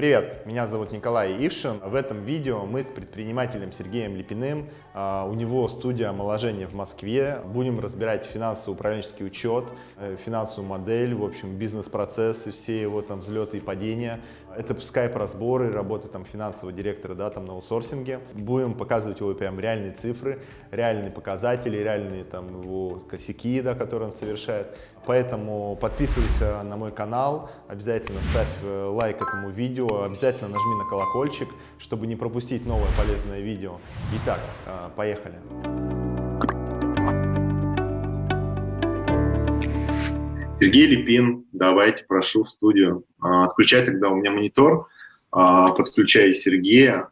Привет, меня зовут Николай Ившин. В этом видео мы с предпринимателем Сергеем Липиным, а, у него студия омоложения в Москве, будем разбирать финансово-управленческий учет, э, финансовую модель, в общем, бизнес-процессы, все его там взлеты и падения. Это скайп-разборы, работа там финансового директора, да, там на аутсорсинге. Будем показывать его прям реальные цифры, реальные показатели, реальные там его косяки, да, которые он совершает. Поэтому подписывайся на мой канал, обязательно ставь э, лайк этому видео, обязательно нажми на колокольчик, чтобы не пропустить новое полезное видео. Итак, э, поехали. Сергей Липин, давайте, прошу в студию. Э, отключай тогда у меня монитор, подключай Сергея.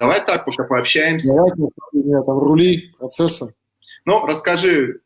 Давай так, пока пообщаемся. Давайте, у меня там рули процесса. Ну, расскажи,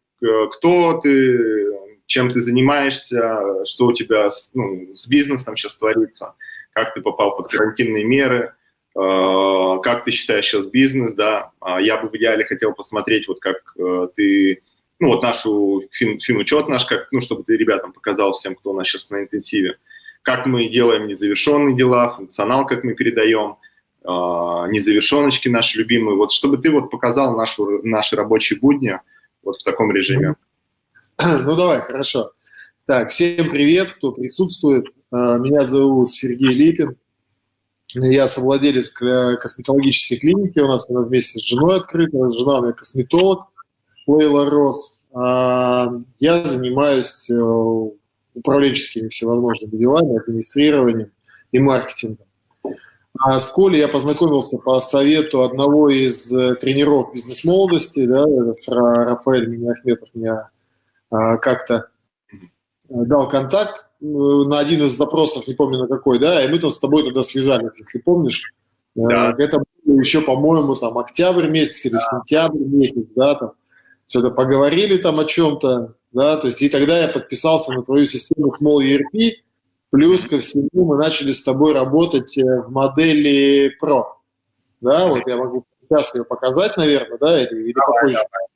кто ты, чем ты занимаешься, что у тебя ну, с бизнесом сейчас творится, как ты попал под карантинные меры, э, как ты считаешь сейчас бизнес, да, а я бы в идеале хотел посмотреть, вот как э, ты, ну вот нашу фин, финучет наш, как, ну чтобы ты ребятам показал всем, кто у нас сейчас на интенсиве, как мы делаем незавершенные дела, функционал, как мы передаем, э, незавершеночки наши любимые, вот чтобы ты вот показал нашу, наши рабочие будни, вот в таком режиме. Ну, давай, хорошо. Так, всем привет, кто присутствует. А, меня зовут Сергей Липин. Я совладелец косметологической клиники. У нас она вместе с женой открыта. Жена у меня косметолог Лейла Рос. А, я занимаюсь э, управленческими всевозможными делами, администрированием и маркетингом. А с Колей я познакомился по совету одного из э, тренеров бизнес-молодости, да, с Рафаэль Минахметов меня а, как-то э, дал контакт на один из запросов, не помню на какой, да, и мы там с тобой тогда связались, если помнишь. Да. Это было еще, по-моему, там октябрь месяц или да. сентябрь месяц, да, там что-то поговорили там о чем-то, да, то есть и тогда я подписался на твою систему Small ERP, Плюс ко всему мы начали с тобой работать э, в модели Pro. Да, вот я могу сейчас ее показать, наверное, да, или, или давай, попозже. Давай.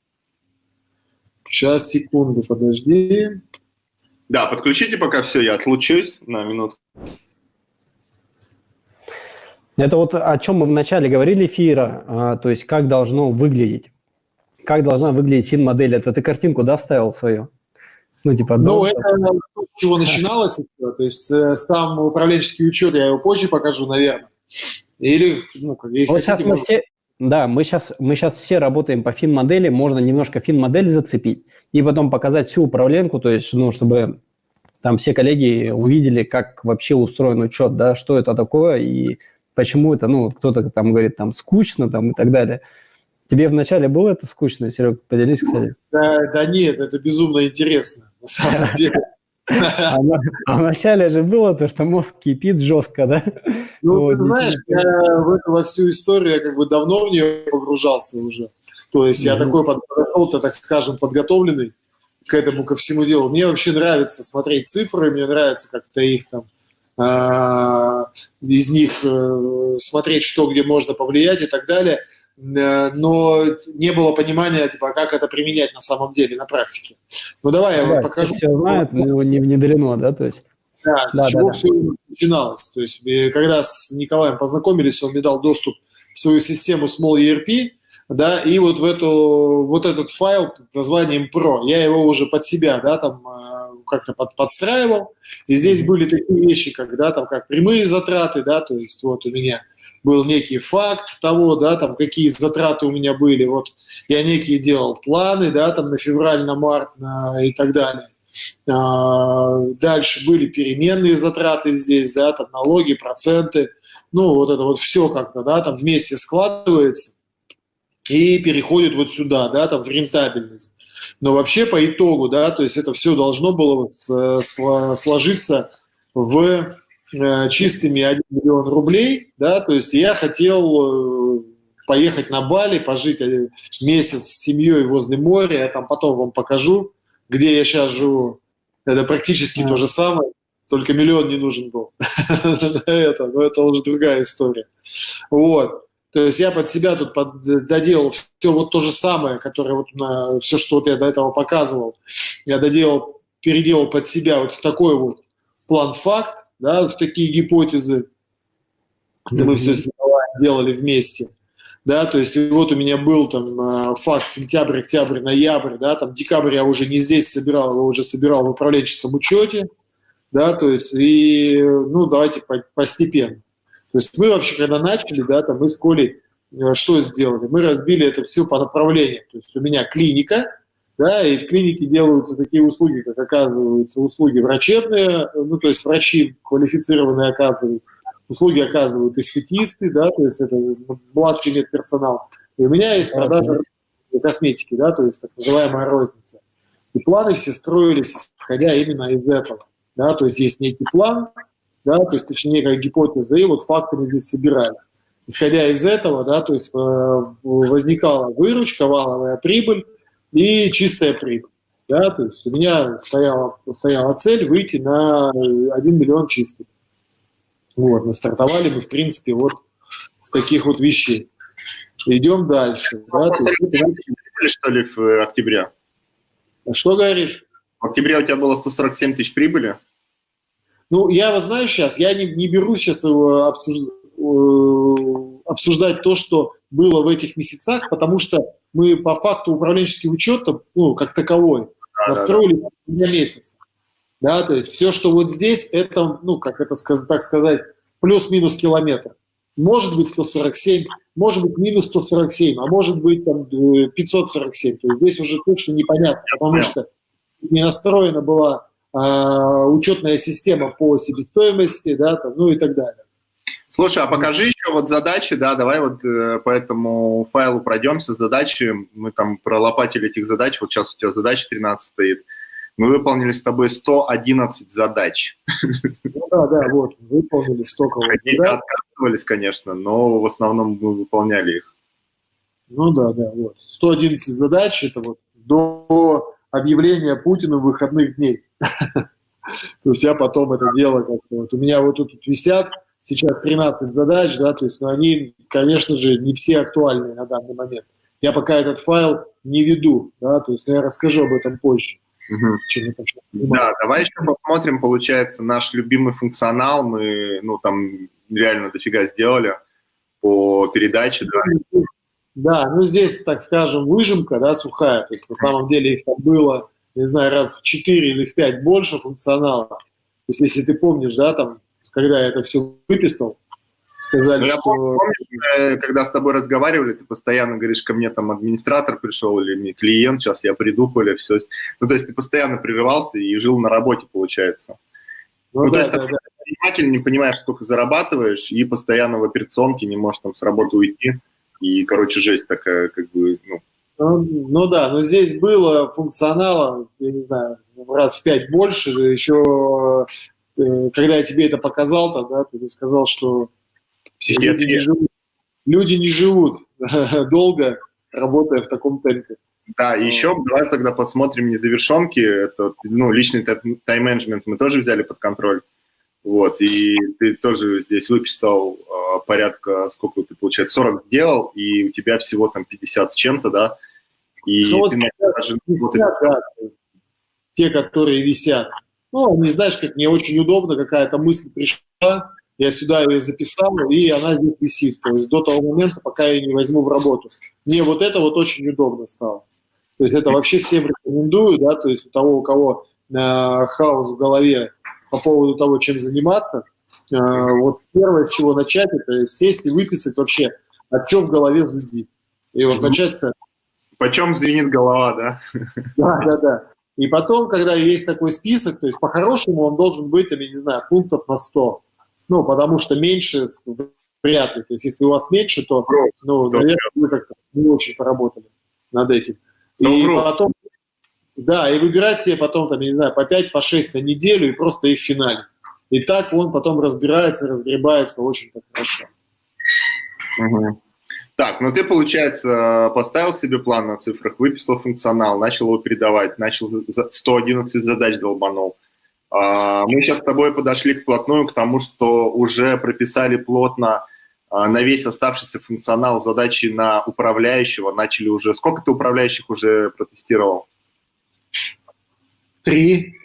Сейчас, секунду, подожди. Да, подключите пока все, я отлучусь на минуту. Это вот о чем мы вначале говорили эфира, а, то есть как должно выглядеть, как должна выглядеть фин-модель. Это ты картинку, да, вставил свою? Ну, типа, ну, это с чего начиналось. То есть э, сам управленческий учет, я его позже покажу, наверное. Или, ну, как вот хотите, мы может... все, да, мы сейчас, мы сейчас все работаем по фин-модели, можно немножко фин-модель зацепить и потом показать всю управленку, то есть, ну, чтобы там все коллеги увидели, как вообще устроен учет, да, что это такое и почему это, ну, кто-то там говорит, там, скучно, там, и так далее. Тебе вначале было это скучно, Серег? Поделись, кстати. Да, да нет, это безумно интересно, на самом деле. А, а вначале же было то, что мозг кипит жестко, да? Ну, ты знаешь, я в эту во всю историю я как бы давно в нее погружался уже. То есть я такой подошел-то, так скажем, подготовленный к этому, ко всему делу. Мне вообще нравится смотреть цифры, мне нравится как-то их там а, из них э, смотреть, что где можно повлиять и так далее. Э, но не было понимания, типа, как это применять на самом деле, на практике. Ну, давай я да, вам покажу. Все знают, но его не внедрено, да, то есть? Да, с да, чего да, все да. начиналось. То есть, когда с Николаем познакомились, он мне дал доступ в свою систему Small ERP, да, и вот в эту, вот этот файл под названием Pro, я его уже под себя, да, там э, как-то под, подстраивал, и здесь были такие вещи, как, да, там, как прямые затраты, да, то есть вот у меня был некий факт того, да, там, какие затраты у меня были, вот я некие делал планы, да, там, на февраль, на март на, и так далее. А, дальше были переменные затраты здесь, да, там, налоги, проценты, ну, вот это вот все как-то, да, там вместе складывается и переходит вот сюда, да, там, в рентабельность. Но вообще по итогу, да, то есть это все должно было сложиться в Э, чистыми 1 миллион рублей, да, то есть я хотел э, поехать на Бали, пожить э, месяц с семьей возле моря, я там потом вам покажу, где я сейчас живу. Это практически то же самое, только миллион не нужен был. это, но это уже другая история. Вот. То есть я под себя тут под, доделал все вот то же самое, которое вот на, все, что вот я до этого показывал, я доделал, переделал под себя вот в такой вот план-факт, да, в такие гипотезы. Это мы все с Николаем делали вместе. Да, то есть вот у меня был там а, факт сентябрь, октябрь, ноябрь, да, там декабрь я уже не здесь собирал, его уже собирал в управленческом учете, да, то есть и, ну, давайте постепенно. То есть мы вообще, когда начали, да, там мы с Колей э, что сделали? Мы разбили это все по направлениям. То есть у меня клиника, да, и в клинике делаются такие услуги, как оказываются услуги врачебные, ну, то есть врачи квалифицированные оказывают, услуги оказывают эстетисты, да, то есть это младший медперсонал. И у меня есть продажа косметики, да, то есть так называемая розница. И планы все строились, исходя именно из этого. Да, то есть есть некий план, да, то есть точнее как гипотеза, и вот факты мы здесь собирали. Исходя из этого, да, то есть э, возникала выручка, валовая прибыль, и чистая прибыль. Да, то есть у меня стояла, стояла цель выйти на 1 миллион чистых. Вот, настартовали мы, в принципе, вот с таких вот вещей. Идем дальше. Да, то есть, что ли, в октябре? А что говоришь? В октябре у тебя было 147 тысяч прибыли? Ну, я вот знаю сейчас, я не, не беру сейчас его обсуждать, э, обсуждать то, что было в этих месяцах, потому что мы по факту управленческий учет, ну, как таковой, да, настроили да, да. месяца. Да, то есть все, что вот здесь, это, ну, как это так сказать, плюс-минус километр. Может быть 147, может быть минус 147, а может быть там 547. То есть здесь уже точно непонятно, потому что не настроена была а, учетная система по себестоимости, да, там, ну и так далее. Слушай, а покажи еще вот задачи, да, давай вот э, по этому файлу пройдемся, задачи, мы там пролопатили этих задач, вот сейчас у тебя задача 13 стоит, мы выполнили с тобой 111 задач. Ну да, да, вот, выполнили столько вот задач. отказывались, конечно, но в основном мы выполняли их. Ну да, да, вот. 111 задач, это вот до объявления Путину выходных дней. То есть я потом это дело как-то... Вот у меня вот тут висят сейчас 13 задач, да, то есть, но они, конечно же, не все актуальны на данный момент. Я пока этот файл не веду, да, то есть я расскажу об этом позже. Угу. Чем да, давай еще посмотрим, получается, наш любимый функционал, мы, ну, там реально дофига сделали по передаче, да. Да, ну здесь, так скажем, выжимка, да, сухая, то есть на самом деле их там было, не знаю, раз в 4 или в 5 больше функционала. То есть если ты помнишь, да, там когда я это все выписал, сказали, ну, что... Помнишь, э, когда с тобой разговаривали, ты постоянно говоришь, ко мне там администратор пришел или мне клиент, сейчас я приду, Коля, все. Ну, то есть ты постоянно прерывался и жил на работе, получается. Ну, ну да, то есть да, да. предприниматель, не понимаешь, сколько зарабатываешь, и постоянно в операционке не можешь там с работы уйти. И, короче, жесть такая, как бы, ну, ну, ну да, но здесь было функционала, я не знаю, раз в пять больше, еще Э, когда я тебе это показал, тогда ты сказал, что люди не живут, люди не живут долго, работая в таком темпе. Да, и еще давай тогда посмотрим незавершенки. Это, ну, личный тайм-менеджмент мы тоже взяли под контроль. Вот, и ты тоже здесь выписал э, порядка, сколько ты, получается, 40 делал, и у тебя всего там 50 с чем-то, да? И ну, ты вот даже... 50, да, те, которые висят. Ну, не знаешь, как мне очень удобно, какая-то мысль пришла, я сюда ее записал, и она здесь висит. То есть до того момента, пока я не возьму в работу. Мне вот это вот очень удобно стало. То есть это вообще всем рекомендую, да, то есть у того, у кого э, хаос в голове по поводу того, чем заниматься, э, вот первое, с чего начать, это сесть и выписать вообще, о чем в голове зудит. И вот начать с Почем звенит голова, да? Да, да, да. И потом, когда есть такой список, то есть по-хорошему он должен быть, я не знаю, пунктов на 100. Ну, потому что меньше вряд ли. То есть если у вас меньше, то, ну, наверное, вы как-то не очень поработали над этим. И ну, потом, да, и выбирать себе потом, там, я не знаю, по 5, по 6 на неделю и просто их финалить. И так он потом разбирается, разгребается очень хорошо. Угу. Так, ну ты, получается, поставил себе план на цифрах, выписал функционал, начал его передавать, начал 111 задач долбанул. А, мы сейчас с тобой подошли вплотную к тому, что уже прописали плотно а, на весь оставшийся функционал задачи на управляющего, начали уже... Сколько ты управляющих уже протестировал? Три.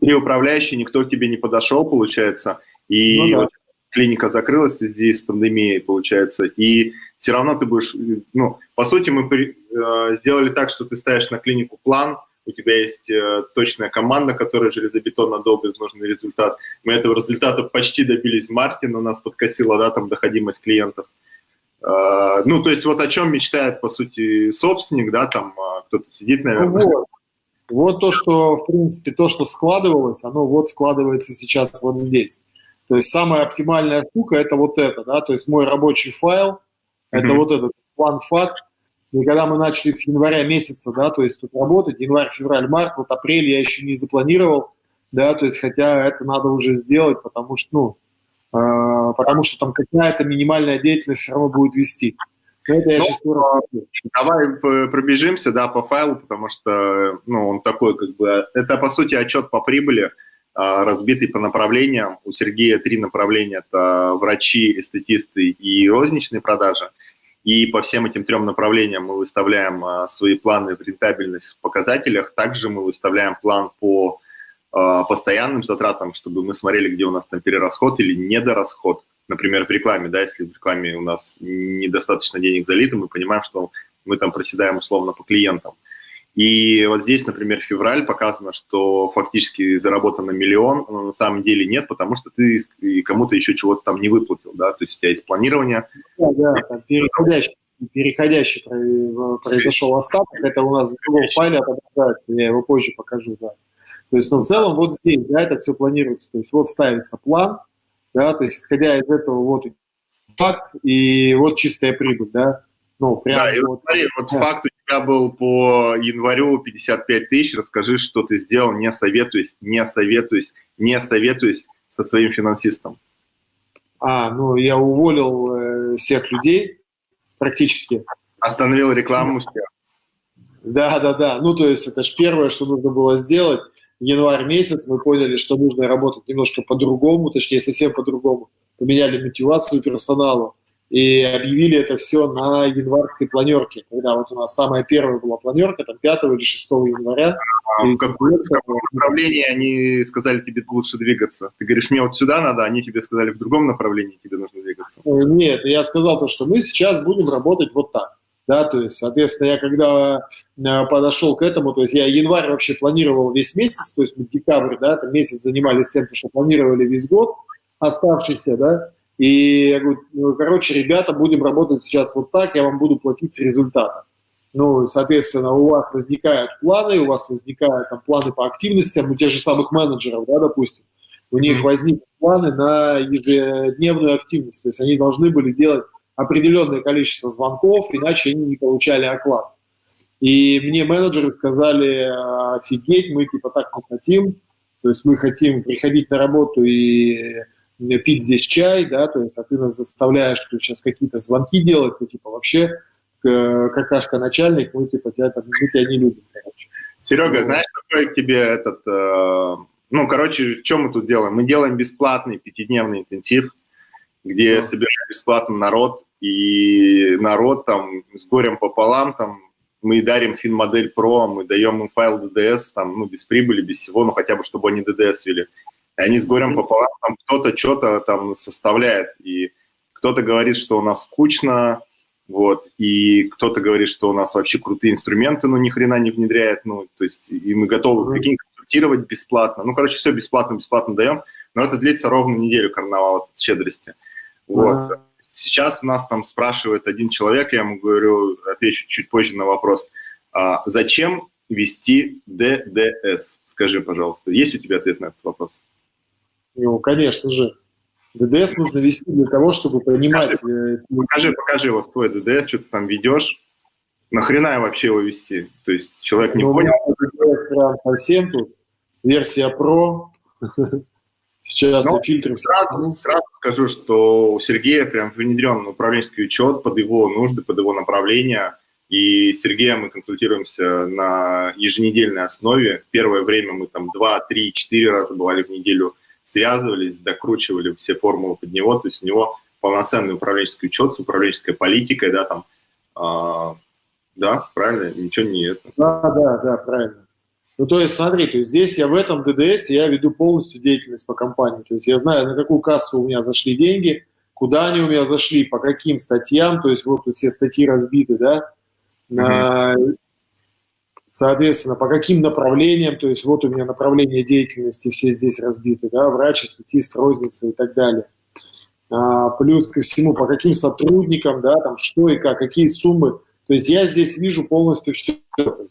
три управляющие, никто к тебе не подошел, получается, и ну, да. Клиника закрылась в связи с пандемией, получается, и все равно ты будешь, ну, по сути, мы э, сделали так, что ты ставишь на клинику план, у тебя есть э, точная команда, которая железобетонно долбит нужный результат. Мы этого результата почти добились в марте, но нас подкосила, да, там, доходимость клиентов. Э, ну, то есть вот о чем мечтает, по сути, собственник, да, там э, кто-то сидит, наверное. Ну, вот. вот то, что, в принципе, то, что складывалось, оно вот складывается сейчас вот здесь. То есть самая оптимальная штука – это вот это, да, то есть мой рабочий файл – это вот этот план факт. И когда мы начали с января месяца, да, то есть тут работать, январь, февраль, март, вот апрель я еще не запланировал, да, то есть хотя это надо уже сделать, потому что, ну, э, потому что там какая-то минимальная деятельность все равно будет вести. Это я ну, сейчас Давай пробежимся, да, по файлу, потому что, ну, он такой, как бы, это, по сути, отчет по прибыли, а, разбитый по направлениям. У Сергея три направления – это врачи, эстетисты и розничные продажи. И по всем этим трем направлениям мы выставляем а, свои планы в рентабельность в показателях. Также мы выставляем план по а, постоянным затратам, чтобы мы смотрели, где у нас там перерасход или недорасход. Например, в рекламе, да, если в рекламе у нас недостаточно денег залито, мы понимаем, что мы там проседаем условно по клиентам. И вот здесь, например, февраль показано, что фактически заработано миллион, но на самом деле нет, потому что ты кому-то еще чего-то там не выплатил, да, то есть у тебя есть планирование. Да, да, там переходящий, переходящий произошел остаток, это у нас в другом файле отображается, я его позже покажу, да. То есть, ну, в целом вот здесь, да, это все планируется, то есть вот ставится план, да, то есть исходя из этого вот факт и вот чистая прибыль, да, ну, прям да, и вот, смотри, вот да. факт у тебя был по январю 55 тысяч, расскажи, что ты сделал, не советуюсь, не советуюсь, не советуюсь со своим финансистом. А, ну, я уволил э, всех людей практически. Остановил рекламу всех. Да, да, да. Ну, то есть это же первое, что нужно было сделать. Январь месяц мы поняли, что нужно работать немножко по-другому, точнее, совсем по-другому. Поменяли мотивацию персонала и объявили это все на январской планерке, когда вот у нас самая первая была планерка, там 5 или 6 января. А в каком, в каком направлении они сказали тебе лучше двигаться? Ты говоришь, мне вот сюда надо, они тебе сказали в другом направлении тебе нужно двигаться? Э, нет, я сказал то, что мы сейчас будем работать вот так. Да, то есть, соответственно, я когда э, подошел к этому, то есть я январь вообще планировал весь месяц, то есть мы декабрь, да, там месяц занимались тем, что планировали весь год оставшийся, да, и я говорю, ну, короче, ребята, будем работать сейчас вот так, я вам буду платить с результата. Ну, соответственно, у вас возникают планы, у вас возникают там, планы по активностям, у тех же самых менеджеров, да, допустим, у них возникли планы на ежедневную активность, то есть они должны были делать определенное количество звонков, иначе они не получали оклад. И мне менеджеры сказали, офигеть, мы типа так не хотим, то есть мы хотим приходить на работу и пить здесь чай, да, то есть, а ты нас заставляешь что сейчас какие-то звонки делать, ты, типа, вообще какашка начальник, мы, типа, тебя, там, мы тебя не любим, короче. Серега, ну, знаешь, какой к тебе этот, э, ну, короче, что мы тут делаем? Мы делаем бесплатный пятидневный интенсив, где да. собираем бесплатно народ, и народ там с горем пополам, там, мы дарим финмодель Pro, мы даем им файл DDS, там, ну, без прибыли, без всего, ну, хотя бы, чтобы они DDS вели. И они с горем пополам, там кто-то что-то там составляет, и кто-то говорит, что у нас скучно, вот, и кто-то говорит, что у нас вообще крутые инструменты, но ни хрена не внедряет, ну, то есть, и мы готовы, прикинь, консультировать бесплатно, ну, короче, все бесплатно, бесплатно даем, но это длится ровно неделю карнавала щедрости, вот. Сейчас у нас там спрашивает один человек, я ему говорю, отвечу чуть позже на вопрос, а зачем вести ДДС? Скажи, пожалуйста, есть у тебя ответ на этот вопрос? Ну, конечно же. ДДС нужно вести для того, чтобы понимать... Покажи, э, покажи, покажи вот твой ДДС, что ты там ведешь. Нахрена вообще его вести? То есть человек не ну, понял? ДДС прям совсем тут. Версия Pro. Сейчас ну, фильтры... Сразу, сразу скажу, что у Сергея прям внедрен управленческий учет под его нужды, под его направление. И с Сергеем мы консультируемся на еженедельной основе. Первое время мы там 2, 3, 4 раза бывали в неделю связывались, докручивали все формулы под него, то есть у него полноценный управленческий учет с управленческой политикой, да, там, э, да, правильно, ничего не это. Да, да, да, правильно. Ну, то есть, смотри, то есть здесь я в этом ДДС я веду полностью деятельность по компании. То есть я знаю, на какую кассу у меня зашли деньги, куда они у меня зашли, по каким статьям, то есть вот тут все статьи разбиты, да, на, соответственно, по каким направлениям, то есть вот у меня направления деятельности все здесь разбиты, да, врачи, статист, розница и так далее. А, плюс ко всему, по каким сотрудникам, да, там, что и как, какие суммы. То есть я здесь вижу полностью все.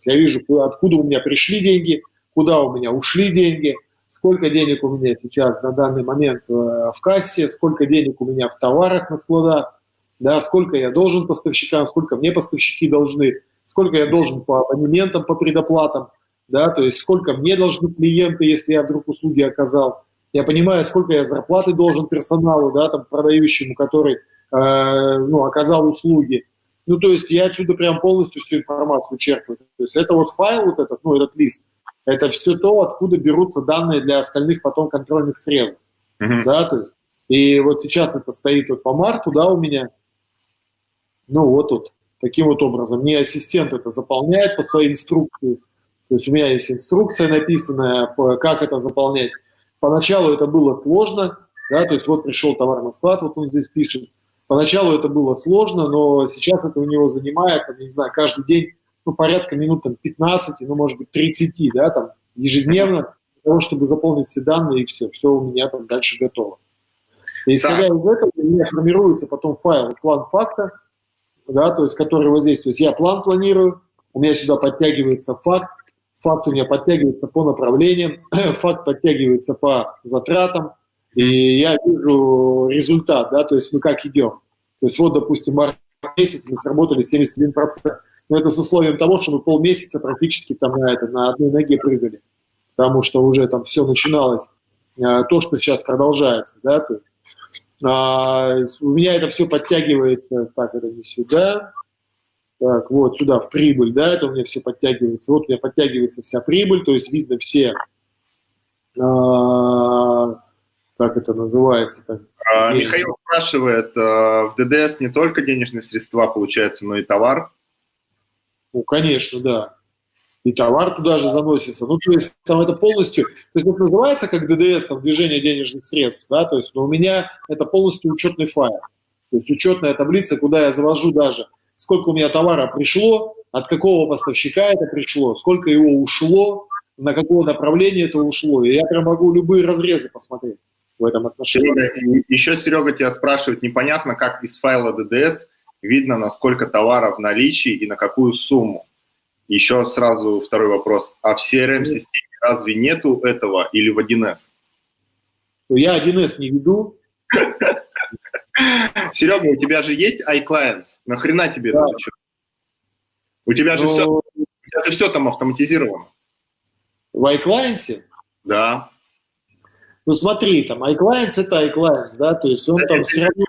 Я вижу, откуда у меня пришли деньги, куда у меня ушли деньги – сколько денег у меня сейчас на данный момент э, в кассе, сколько денег у меня в товарах на складах, да, сколько я должен поставщикам, сколько мне поставщики должны, сколько я должен по абонементам, по предоплатам, да, то есть сколько мне должны клиенты, если я вдруг услуги оказал. Я понимаю, сколько я зарплаты должен персоналу, да, там, продающему, который, э, ну, оказал услуги. Ну, то есть я отсюда прям полностью всю информацию черпаю. То есть это вот файл вот этот, ну, этот лист, это все то, откуда берутся данные для остальных потом контрольных срезов. Uh-huh. Да, то есть, и вот сейчас это стоит вот по марту, да, у меня. Ну, вот тут, таким вот образом. Мне ассистент это заполняет по своей инструкции. То есть у меня есть инструкция написанная, как это заполнять. Поначалу это было сложно, да, то есть вот пришел товар на склад, вот он здесь пишет. Поначалу это было сложно, но сейчас это у него занимает, не знаю, каждый день ну, порядка минут там, 15, ну, может быть, 30, да, там, ежедневно, для того, чтобы заполнить все данные, и все, все у меня там дальше готово. И исходя из этого, у меня формируется потом файл, план факта, да, то есть, который вот здесь, то есть я план планирую, у меня сюда подтягивается факт, факт у меня подтягивается по направлениям, факт подтягивается по затратам, и я вижу результат, да, то есть мы как идем. То есть вот, допустим, март месяц мы сработали 71%. Но это с условием того, что мы полмесяца практически там на, это, на одной ноге прыгали, потому что уже там все начиналось, а, то, что сейчас продолжается, да, то есть, а, у меня это все подтягивается, так, это не сюда, так, вот сюда в прибыль, да, это у меня все подтягивается, вот у меня подтягивается вся прибыль, то есть видно все, а, как это называется, так, а, Михаил спрашивает, а, в ДДС не только денежные средства получаются, но и товар? Ну, конечно, да. И товар туда же заносится. Ну, то есть там это полностью, то есть это называется как ДДС, там, движение денежных средств, да, то есть, но у меня это полностью учетный файл. То есть учетная таблица, куда я завожу даже, сколько у меня товара пришло, от какого поставщика это пришло, сколько его ушло, на какое направление это ушло. И я прям могу любые разрезы посмотреть в этом отношении. Серега, еще Серега тебя спрашивает, непонятно, как из файла ДДС видно, насколько товаров в наличии и на какую сумму. Еще сразу второй вопрос. А в CRM-системе разве нету этого или в 1С? Ну, я 1С не веду. Серега, у тебя же есть iClients. Нахрена тебе да. это? У тебя же, Но... все, у тебя же все там автоматизировано. В iClients? Да. Ну смотри, там iClients это iClients, да, то есть он это, там все равно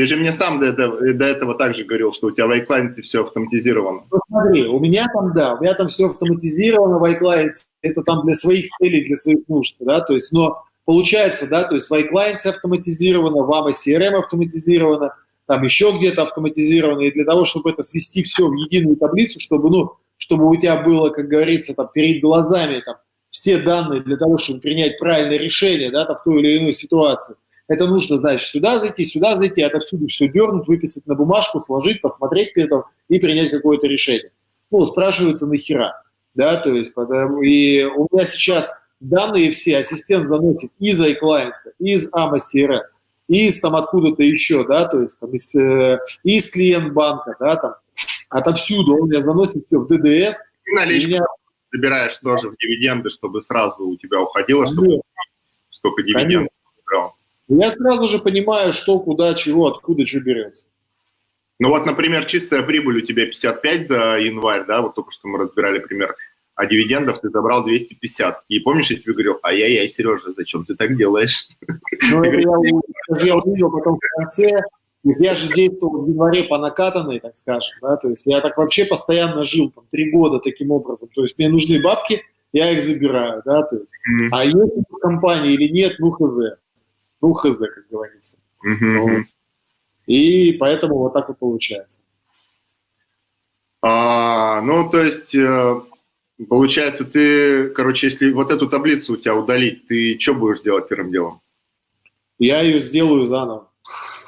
ты же мне сам до этого, до этого также говорил, что у тебя в iClient все автоматизировано. Ну, смотри, у меня там, да, у меня там все автоматизировано в iClient, это там для своих целей, для своих нужд, да, то есть, но получается, да, то есть в iClient автоматизировано, в AMA CRM автоматизировано, там еще где-то автоматизировано, и для того, чтобы это свести все в единую таблицу, чтобы, ну, чтобы у тебя было, как говорится, там, перед глазами там, все данные для того, чтобы принять правильное решение, да, там, в той или иной ситуации – это нужно, значит, сюда зайти, сюда зайти, отовсюду все дернуть, выписать на бумажку, сложить, посмотреть при этом и принять какое-то решение. Ну, спрашивается, нахера, да, то есть, потому, и у меня сейчас данные все ассистент заносит из iClients, из AMA CRM, из там откуда-то еще, да, то есть там, из, э, из клиент банка, да, там, отовсюду он меня заносит все в ДДС. И наличку меня... собираешь тоже в дивиденды, чтобы сразу у тебя уходило, чтобы столько дивидендов брал. Я сразу же понимаю, что, куда, чего, откуда, что берется. Ну вот, например, чистая прибыль у тебя 55 за январь, да, вот только что мы разбирали пример, а дивидендов ты забрал 250. И помнишь, я тебе говорил, ай-яй-яй, Сережа, зачем ты так делаешь? Ну, это я, я увидел потом в конце, я же действовал в январе по накатанной, так скажем, да, то есть я так вообще постоянно жил, там, три года таким образом, то есть мне нужны бабки, я их забираю, да, то есть, mm-hmm. а есть в компании или нет, ну, хз ну, хз, как говорится. Uh-huh. И поэтому вот так вот получается. А, ну, то есть, э, Получается, ты, короче, если вот эту таблицу у тебя удалить, ты что будешь делать первым делом? Я ее сделаю заново.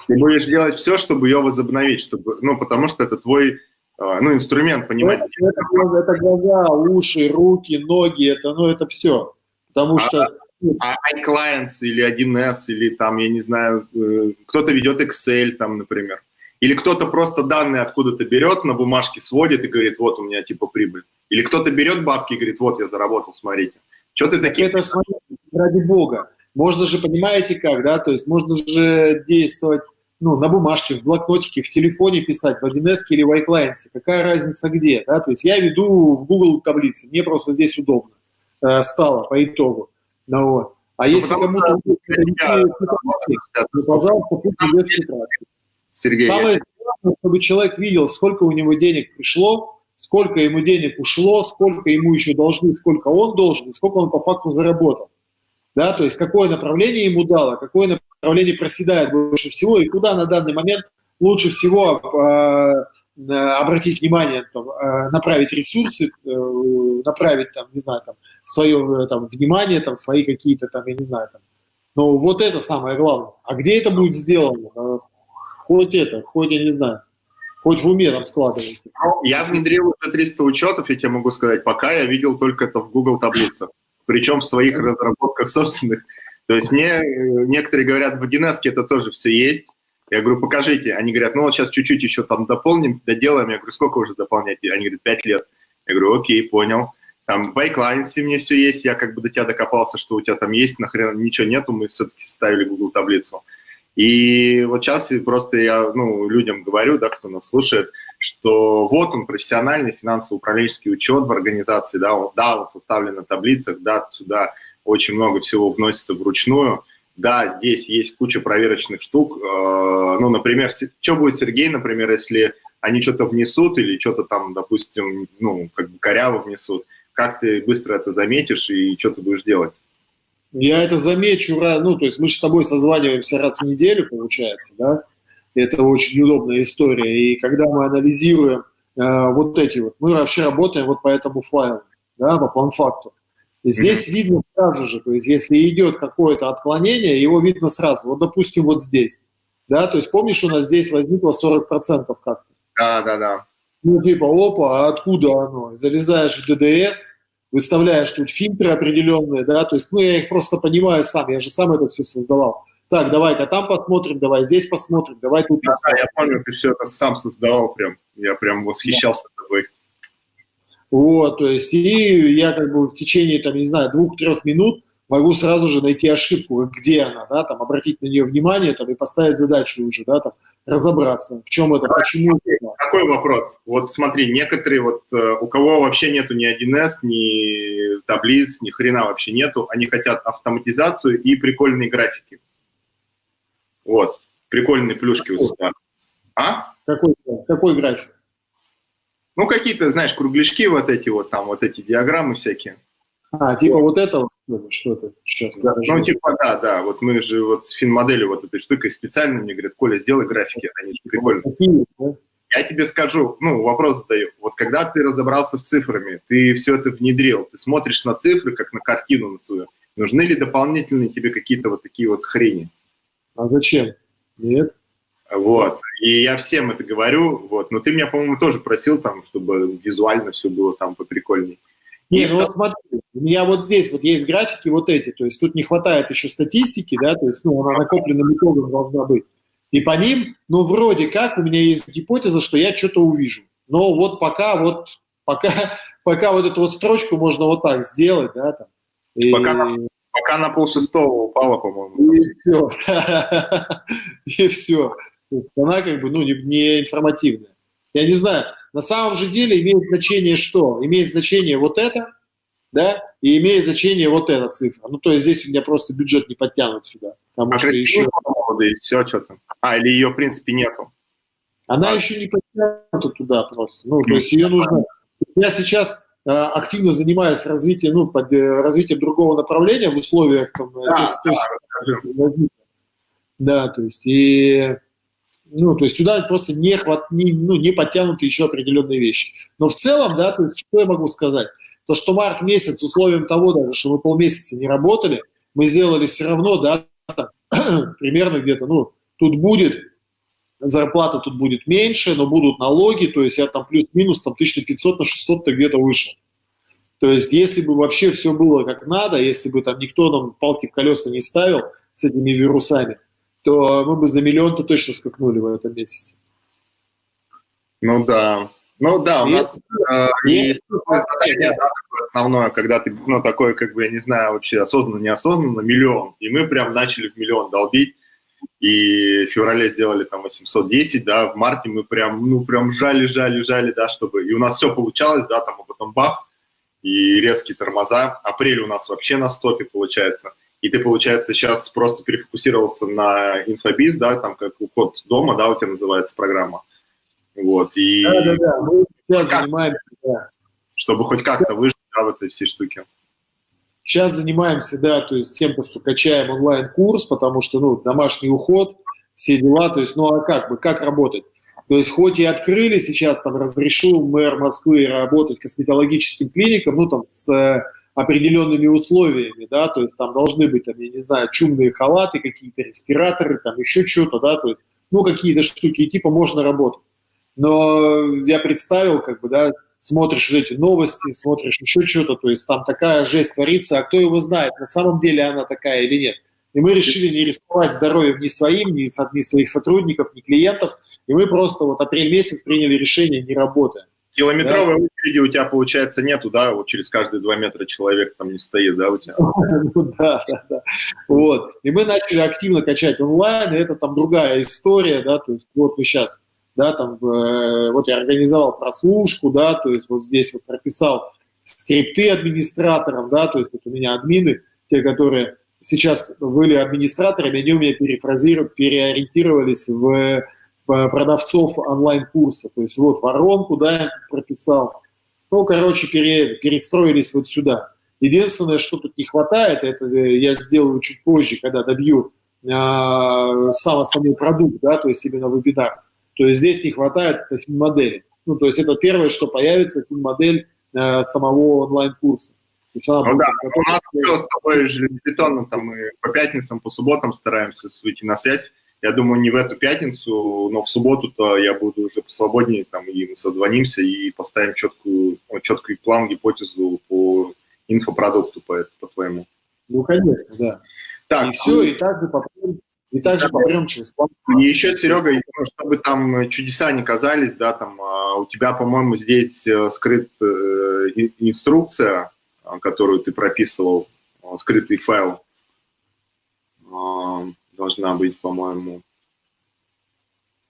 Ты будешь делать все, чтобы ее возобновить, чтобы, ну, потому что это твой а, ну, инструмент, понимаете? Это, это, это глаза, уши, руки, ноги, это, ну, это все. Потому что... А, iClients или 1С, или там, я не знаю, э, кто-то ведет Excel, там, например. Или кто-то просто данные откуда-то берет, на бумажке сводит и говорит, вот у меня типа прибыль. Или кто-то берет бабки и говорит, вот я заработал, смотрите. Что ты такие? Это ради бога. Можно же, понимаете как, да, то есть можно же действовать ну, на бумажке, в блокнотике, в телефоне писать, в 1С или в iClient. Какая разница где, да, то есть я веду в Google таблицы, мне просто здесь удобно э, стало по итогу. Ну, вот. А ну, если кому-то то, пожалуйста, пусть ведет в Сергей, Самое главное, чтобы человек видел, сколько у него денег пришло, сколько ему денег ушло, сколько ему еще должны, сколько он должен, и сколько он по факту заработал. Да, то есть какое направление ему дало, какое направление проседает больше всего, и куда на данный момент лучше всего э, обратить внимание, там, э, направить ресурсы, э, направить, там, не знаю, там, свое там, внимание, там, свои какие-то, там, я не знаю, там. Но вот это самое главное. А где это будет сделано? Хоть это, хоть, я не знаю, хоть в уме там складывайте. Ну, я внедрил уже 300 учетов, я тебе могу сказать, пока я видел только это в Google таблицах, причем в своих разработках собственных. То есть мне э, некоторые говорят, в 1С это тоже все есть. Я говорю, покажите. Они говорят, ну вот сейчас чуть-чуть еще там дополним, доделаем. Я говорю, сколько уже дополнять? Они говорят, 5 лет. Я говорю, окей, понял. Там в iClients мне все есть, я как бы до тебя докопался, что у тебя там есть, нахрен ничего нету, мы все-таки составили Google таблицу. И вот сейчас просто я ну, людям говорю, да, кто нас слушает, что вот он, профессиональный финансово-управленческий учет в организации, да, он, да, он составлен на таблицах, да, сюда очень много всего вносится вручную, да, здесь есть куча проверочных штук, э, ну, например, что будет Сергей, например, если они что-то внесут или что-то там, допустим, ну, как бы коряво внесут, как ты быстро это заметишь и что ты будешь делать? Я это замечу, ну, то есть мы же с тобой созваниваемся раз в неделю, получается, да, это очень удобная история, и когда мы анализируем э, вот эти вот, мы вообще работаем вот по этому файлу, да, по план-факту. Здесь видно сразу же, то есть если идет какое-то отклонение, его видно сразу, вот допустим вот здесь, да, то есть помнишь, у нас здесь возникло 40% как-то? Да, да, да. Ну, типа, опа, а откуда оно? Залезаешь в ДДС, выставляешь тут фильтры определенные, да, то есть, ну, я их просто понимаю сам, я же сам это все создавал. Так, давай-ка там посмотрим, давай здесь посмотрим, давай тут да, посмотрим. я помню, ты все это сам создавал прям, я прям восхищался да. тобой. Вот, то есть, и я как бы в течение, там, не знаю, двух-трех минут могу сразу же найти ошибку, где она, да, там, обратить на нее внимание, там, и поставить задачу уже, да, там, разобраться, в чем это, почему. Какой вопрос? Вот смотри, некоторые вот, э, у кого вообще нету ни 1С, ни таблиц, ни хрена вообще нету, они хотят автоматизацию и прикольные графики. Вот, прикольные плюшки у себя. А? Какой, какой график? Ну, какие-то, знаешь, кругляшки вот эти вот, там, вот эти диаграммы всякие. А, типа вот это что-то сейчас да, Ну, типа, да, да, вот мы же вот с финмоделью вот этой штукой специально мне говорят, Коля, сделай графики, они же прикольные. Какие, да? Я тебе скажу, ну, вопрос задаю. Вот когда ты разобрался с цифрами, ты все это внедрил, ты смотришь на цифры, как на картину на свою. Нужны ли дополнительные тебе какие-то вот такие вот хрени? А зачем? Нет. Вот. И я всем это говорю, вот. Но ты меня, по-моему, тоже просил там, чтобы визуально все было там поприкольней. Нет, ну вот смотри, у меня вот здесь вот есть графики вот эти, то есть тут не хватает еще статистики, да, то есть, ну, она накопленным итогом должна быть. И по ним, ну, вроде как у меня есть гипотеза, что я что-то увижу. Но вот пока вот, пока, пока вот эту вот строчку можно вот так сделать, да, там. И... Пока, на, пока на полшестого упала, по-моему. И все. И все. То есть она как бы, ну, не, не информативная. Я не знаю, на самом же деле имеет значение что? Имеет значение вот это, да, и имеет значение вот эта цифра. Ну, то есть здесь у меня просто бюджет не подтянут сюда. Потому а что еще... И все, что там. А, или ее, в принципе, нету. Она а. еще не подтянута туда просто. Ну, то есть ее нужно... Я сейчас э, активно занимаюсь развитием, ну, под, э, развитием другого направления в условиях там, да, тех, да, то есть, да, то есть и ну, то есть сюда просто не, хват, не, ну, не подтянуты еще определенные вещи. Но в целом, да, то есть что я могу сказать? То, что март месяц, условием того даже, что мы полмесяца не работали, мы сделали все равно, да, там, примерно где-то, ну, тут будет, зарплата тут будет меньше, но будут налоги, то есть я там плюс-минус там 1500 на 600 то где-то выше. То есть если бы вообще все было как надо, если бы там никто нам палки в колеса не ставил с этими вирусами, то мы бы за миллион-то точно скакнули в этом месяце. Ну да. Ну да, у нас э, есть задание, да, такое основное, когда ты, ну, такой, как бы, я не знаю, вообще осознанно, неосознанно, миллион. И мы прям начали в миллион долбить. И в феврале сделали там 810, да, в марте мы прям, ну, прям жали, жали, жали, да, чтобы... И у нас все получалось, да, там, а потом бах, и резкие тормоза. Апрель у нас вообще на стопе получается. И ты, получается, сейчас просто перефокусировался на инфобиз, да, там как уход дома, да, у тебя называется программа. Вот, и... Да, да, да, мы сейчас как, занимаемся, да. Чтобы хоть как-то выжить, да, в этой всей штуке. Сейчас занимаемся, да, то есть тем, что качаем онлайн-курс, потому что, ну, домашний уход, все дела, то есть, ну, а как бы, как работать? То есть хоть и открыли сейчас, там, разрешил мэр Москвы работать косметологическим клиникам, ну, там, с э, определенными условиями, да, то есть там должны быть, там, я не знаю, чумные халаты, какие-то респираторы, там, еще что-то, да, то есть, ну, какие-то штуки, и типа можно работать. Но я представил, как бы, да, смотришь эти новости, смотришь еще что-то, то есть там такая жесть творится, а кто его знает, на самом деле она такая или нет. И мы решили не рисковать здоровьем ни своим, ни, ни своих сотрудников, ни клиентов, и мы просто вот апрель месяц приняли решение не работая. Километровой да? очереди у тебя, получается, нету, да? Вот через каждые два метра человек там не стоит, да, у тебя? Ну да, да, да. Вот. И мы начали активно качать онлайн, и это там другая история, да, то есть вот мы сейчас да, там, э, вот я организовал прослушку, да, то есть вот здесь вот прописал скрипты администраторам, да, то есть вот у меня админы, те, которые сейчас были администраторами, они у меня переориентировались в продавцов онлайн-курса, то есть вот воронку, да, я прописал, ну, короче, пере, перестроились вот сюда. Единственное, что тут не хватает, это я сделаю чуть позже, когда добью э, сам основной продукт, да, то есть именно вебинар, то есть здесь не хватает фин-модели. Ну, то есть это первое, что появится, фин-модель э, самого онлайн-курса. Ну да, у нас все с тобой железобетонно, там мы по пятницам, по субботам стараемся выйти на связь. Я думаю, не в эту пятницу, но в субботу-то я буду уже посвободнее, там, и мы созвонимся и поставим четкую, ну, четкий план, гипотезу по инфопродукту, по, по твоему. Ну, конечно, да. Так, и все, и также попробуем и также попрем через план. И еще, Серега, чтобы там чудеса не казались, да, там а, у тебя, по-моему, здесь э, скрыт э, инструкция, а, которую ты прописывал, а, скрытый файл должна быть, по-моему.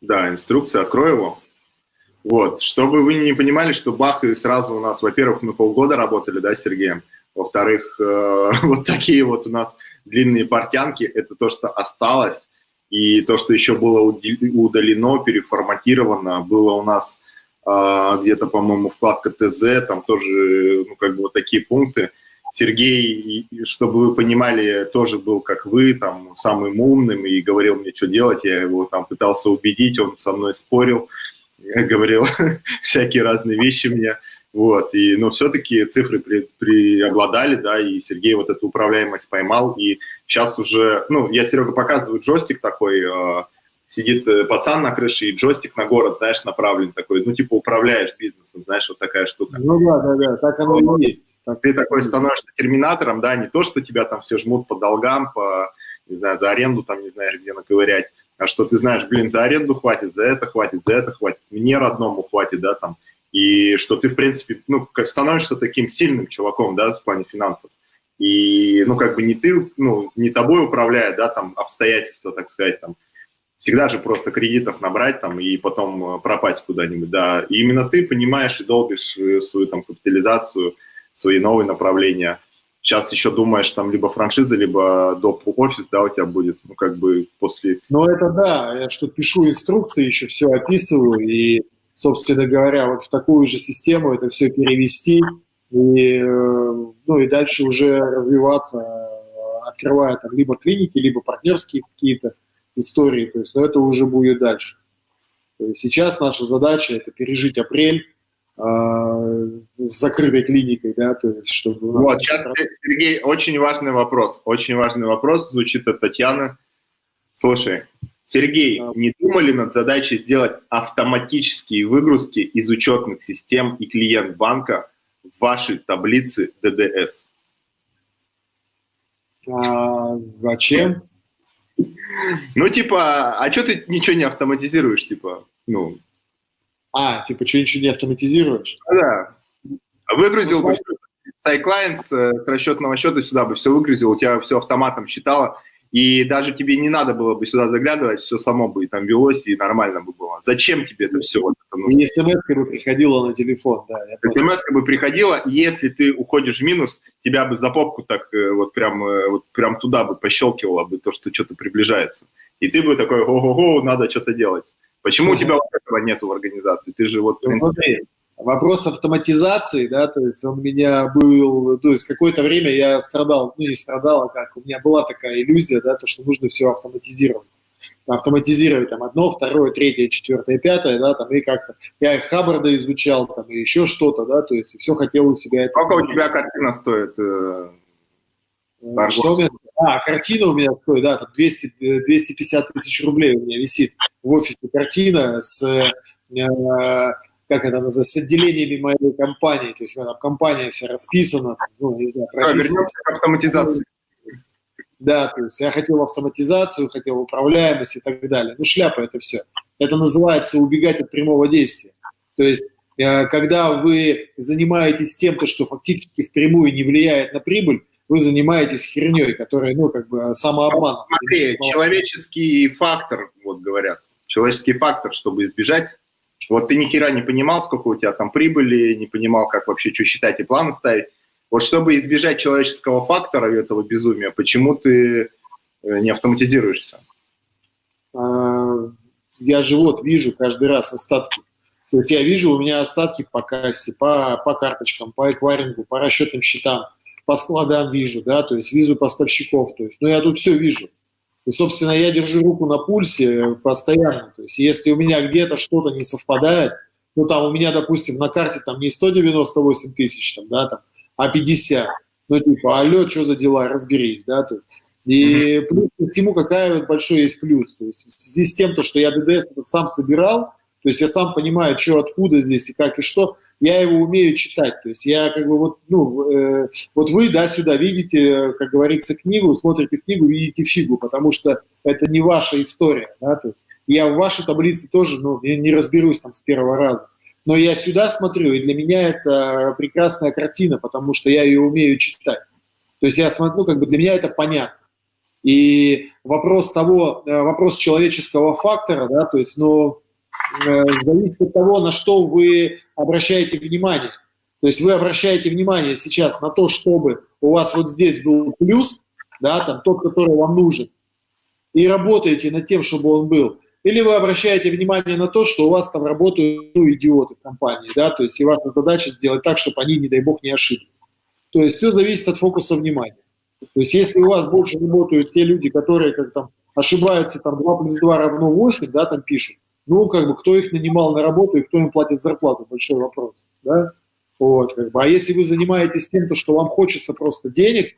Да, инструкция, открой его. Вот, чтобы вы не понимали, что бах, и сразу у нас, во-первых, мы полгода работали, да, с Сергеем, во-вторых, э, вот такие вот у нас длинные портянки, это то, что осталось, и то, что еще было удалено, переформатировано, было у нас э, где-то, по-моему, вкладка ТЗ, там тоже, ну, как бы вот такие пункты. Сергей, чтобы вы понимали, тоже был, как вы, там, самым умным и говорил мне, что делать. Я его там пытался убедить, он со мной спорил, говорил всякие разные вещи мне. Вот, и, но все-таки цифры при, преобладали, да, и Сергей вот эту управляемость поймал, и сейчас уже, ну, я Серега показываю джойстик такой, э, сидит э, пацан на крыше, и джойстик на город, знаешь, направлен такой, ну, типа управляешь бизнесом, знаешь, вот такая штука. Ну, да, да, да, так оно и есть. Так. Ты такой становишься терминатором, да, не то, что тебя там все жмут по долгам, по, не знаю, за аренду там, не знаю, где наковырять, а что ты знаешь, блин, за аренду хватит, за это хватит, за это хватит, мне родному хватит, да, там, и что ты, в принципе, ну, становишься таким сильным чуваком, да, в плане финансов. И, ну, как бы не ты, ну, не тобой управляет, да, там, обстоятельства, так сказать, там, всегда же просто кредитов набрать там и потом э, пропасть куда-нибудь, да. И именно ты понимаешь и долбишь э, свою там капитализацию, свои новые направления. Сейчас еще думаешь, там либо франшиза, либо доп. офис, да, у тебя будет, ну, как бы после... Ну, это да, я что пишу инструкции, еще все описываю, и собственно говоря, вот в такую же систему это все перевести и, э, ну, и дальше уже развиваться, открывая там либо клиники, либо партнерские какие-то истории. То есть, но это уже будет дальше. То есть сейчас наша задача – это пережить апрель, с закрытой клиникой, да, то есть чтобы... У нас вот, сейчас, Сергей, очень важный вопрос, очень важный вопрос звучит от Татьяны. Слушай, Сергей, не думали над задачей сделать автоматические выгрузки из учетных систем и клиент банка в вашей таблице ДДС? А, зачем? Ну, типа, а что ты ничего не автоматизируешь, типа, ну... А, типа, что ничего не автоматизируешь? Да. Выгрузил ну, бы SciClients с расчетного счета сюда бы все выгрузил, у тебя все автоматом считало, и даже тебе не надо было бы сюда заглядывать, все само бы и там велось, и нормально бы было. Зачем тебе это все? Вот это нужно? смс бы приходила на телефон, да. смс бы приходила, если ты уходишь в минус, тебя бы за попку так э, вот прям, э, вот прям туда бы пощелкивало бы то, что что-то приближается. И ты бы такой, ого-го, надо что-то делать. Почему у тебя вот этого нету в организации? Ты же вот, ну, принципе... Вопрос автоматизации, да, то есть он меня был, то есть какое-то время я страдал, ну не страдал, а как, у меня была такая иллюзия, да, то, что нужно все автоматизировать. Автоматизировать там одно, второе, третье, четвертое, пятое, да, там, и как-то. Я Хаббарда изучал, там, и еще что-то, да, то есть все хотел у себя. Сколько у тебя картина стоит? Э, э что у меня? А, картина у меня стоит, да, там 200, 250 э, тысяч рублей у меня висит в офисе картина с э, как это называется, с отделениями моей компании, то есть у меня там компания вся расписана, там, ну, не знаю, прописана. А, вернемся к автоматизации. Да, то есть я хотел автоматизацию, хотел управляемость и так далее. Ну, шляпа это все. Это называется убегать от прямого действия. То есть э, когда вы занимаетесь тем, что фактически впрямую не влияет на прибыль, вы занимаетесь херней, которая, ну, как бы самообман. Смотри, человеческий фактор, вот говорят, человеческий фактор, чтобы избежать вот ты ни хера не понимал, сколько у тебя там прибыли, не понимал, как вообще что считать и планы ставить. Вот чтобы избежать человеческого фактора и этого безумия, почему ты э, не автоматизируешься? А, я же вот вижу каждый раз остатки. То есть я вижу, у меня остатки по кассе, по, по карточкам, по эквайрингу, по расчетным счетам, по складам вижу, да, то есть визу поставщиков. То есть, ну, я тут все вижу. И, собственно, я держу руку на пульсе постоянно. То есть, если у меня где-то что-то не совпадает, ну, там у меня, допустим, на карте там не 198 тысяч, там, да, там, а 50. Ну, типа, алло, что за дела, разберись, да, то есть. И плюс ко всему, какая вот большой есть плюс. То есть, в связи с тем, то, что я ДДС сам собирал, то есть я сам понимаю, что откуда здесь и как и что, я его умею читать. То есть я как бы вот, ну, э, вот вы, да, сюда видите, как говорится, книгу, смотрите книгу, видите фигу, потому что это не ваша история, да, то есть я в вашей таблице тоже, ну, не разберусь там с первого раза. Но я сюда смотрю, и для меня это прекрасная картина, потому что я ее умею читать. То есть я смотрю, ну, как бы для меня это понятно. И вопрос того, э, вопрос человеческого фактора, да, то есть, ну, зависит от того, на что вы обращаете внимание. То есть вы обращаете внимание сейчас на то, чтобы у вас вот здесь был плюс, да, там тот, который вам нужен, и работаете над тем, чтобы он был. Или вы обращаете внимание на то, что у вас там работают ну, идиоты в компании, да, то есть и ваша задача сделать так, чтобы они, не дай бог, не ошиблись. То есть все зависит от фокуса внимания. То есть если у вас больше работают те люди, которые как там ошибаются, там 2 плюс 2 равно 8, да, там пишут, ну, как бы, кто их нанимал на работу и кто им платит зарплату, большой вопрос, да, вот, как бы, а если вы занимаетесь тем, то, что вам хочется просто денег,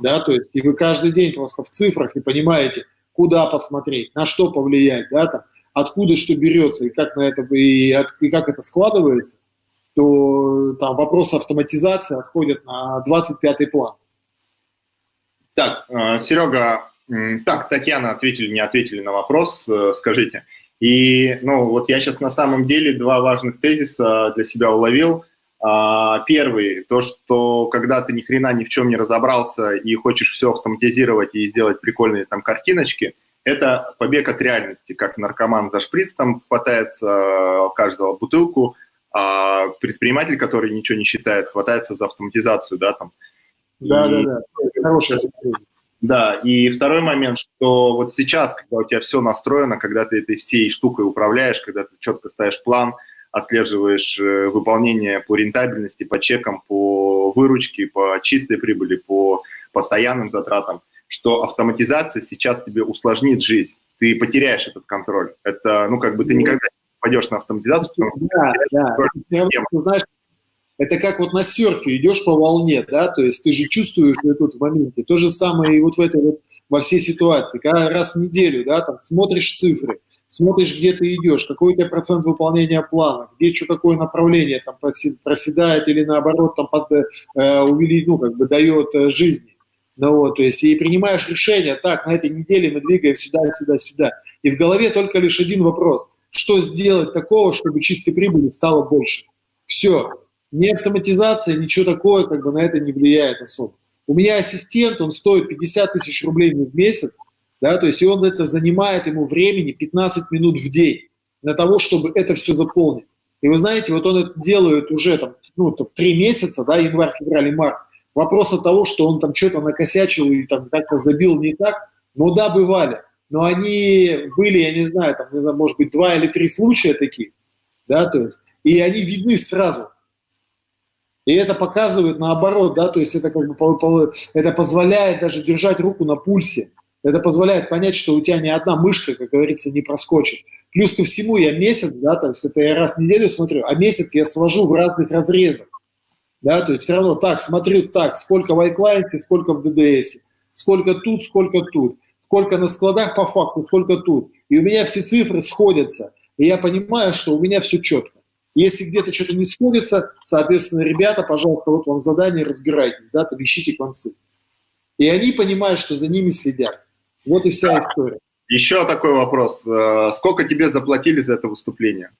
да, то есть, и вы каждый день просто в цифрах и понимаете, куда посмотреть, на что повлиять, да, там, откуда что берется и как на это, и, и как это складывается, то там вопрос автоматизации отходит на 25-й план. Так, э, Серега, так, Татьяна, ответили, не ответили на вопрос, э, скажите, и, ну, вот я сейчас на самом деле два важных тезиса для себя уловил. А, первый, то, что когда ты ни хрена ни в чем не разобрался и хочешь все автоматизировать и сделать прикольные там картиночки, это побег от реальности, как наркоман за шприц там хватается каждого бутылку, а предприниматель, который ничего не считает, хватается за автоматизацию, да, там. Да, и... да, да, хорошее да, и второй момент, что вот сейчас, когда у тебя все настроено, когда ты этой всей штукой управляешь, когда ты четко ставишь план, отслеживаешь э, выполнение по рентабельности, по чекам, по выручке, по чистой прибыли, по постоянным затратам, что автоматизация сейчас тебе усложнит жизнь. Ты потеряешь этот контроль. Это, ну, как бы ты никогда не пойдешь на автоматизацию, да, да. Это, знаешь, это как вот на серфе идешь по волне, да, то есть ты же чувствуешь что тут в моменте. То же самое и вот в этой вот во всей ситуации. Когда раз в неделю, да, там смотришь цифры, смотришь, где ты идешь, какой у тебя процент выполнения плана, где что какое направление там проседает или наоборот там под, э, увеличить, ну, как бы дает э, жизни. Ну, вот, то есть и принимаешь решение, так, на этой неделе мы двигаем сюда, сюда, сюда. И в голове только лишь один вопрос. Что сделать такого, чтобы чистой прибыли стало больше? Все. Ни автоматизация, ничего такое как бы на это не влияет особо. У меня ассистент, он стоит 50 тысяч рублей в месяц, да, то есть и он это занимает ему времени 15 минут в день для того, чтобы это все заполнить. И вы знаете, вот он это делает уже там, ну, там, 3 месяца, да, январь, февраль март. Вопрос от того, что он там что-то накосячил и там как-то забил не так, ну да, бывали. Но они были, я не знаю, там, не знаю, может быть, два или три случая таких, да, то есть, и они видны сразу. И это показывает наоборот, да, то есть это как бы это позволяет даже держать руку на пульсе. Это позволяет понять, что у тебя ни одна мышка, как говорится, не проскочит. Плюс ко всему я месяц, да, то есть это я раз в неделю смотрю, а месяц я свожу в разных разрезах. Да, то есть все равно так, смотрю так, сколько в iClient, сколько в DDS, сколько тут, сколько тут, сколько на складах по факту, сколько тут. И у меня все цифры сходятся. И я понимаю, что у меня все четко. Если где-то что-то не сходится, соответственно, ребята, пожалуйста, вот вам задание, разбирайтесь, да, там ищите концы. И они понимают, что за ними следят. Вот и вся история. Еще такой вопрос. Э, сколько тебе заплатили за это выступление?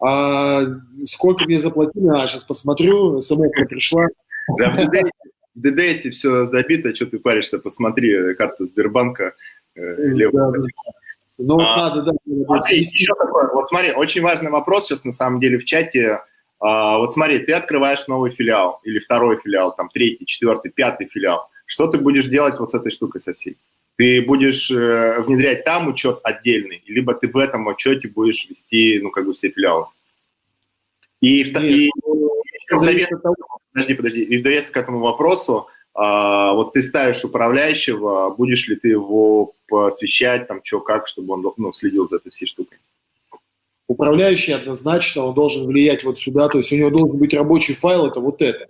А, сколько мне заплатили? А, сейчас посмотрю, смс пришла. Да, в ДДС все забито, что ты паришься, посмотри, карта Сбербанка. Э, да, да. Ну, а, надо, да. Смотри, еще такой, вот смотри, очень важный вопрос сейчас на самом деле в чате. А, вот смотри, ты открываешь новый филиал, или второй филиал, там, третий, четвертый, пятый филиал. Что ты будешь делать вот с этой штукой со всей? Ты будешь э, внедрять там учет отдельный, либо ты в этом учете будешь вести, ну, как бы, все филиалы. И, Нет, и, ну, и, довес, подожди, подожди, и в довес к этому вопросу, а, вот ты ставишь управляющего, будешь ли ты его посвящать, там, что, как, чтобы он ну, следил за этой всей штукой? Управляющий однозначно, он должен влиять вот сюда, то есть у него должен быть рабочий файл, это вот это.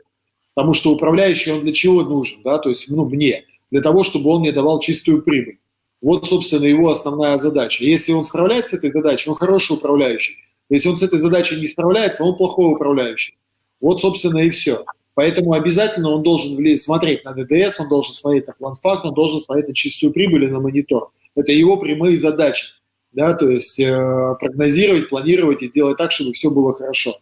Потому что управляющий, он для чего нужен, да, то есть, ну, мне, для того, чтобы он мне давал чистую прибыль. Вот, собственно, его основная задача. Если он справляется с этой задачей, он хороший управляющий. Если он с этой задачей не справляется, он плохой управляющий. Вот, собственно, и все. Поэтому обязательно он должен смотреть на ДДС, он должен смотреть на план-факт, он должен смотреть на чистую прибыль и на монитор. Это его прямые задачи. Да, то есть э, прогнозировать, планировать и делать так, чтобы все было хорошо.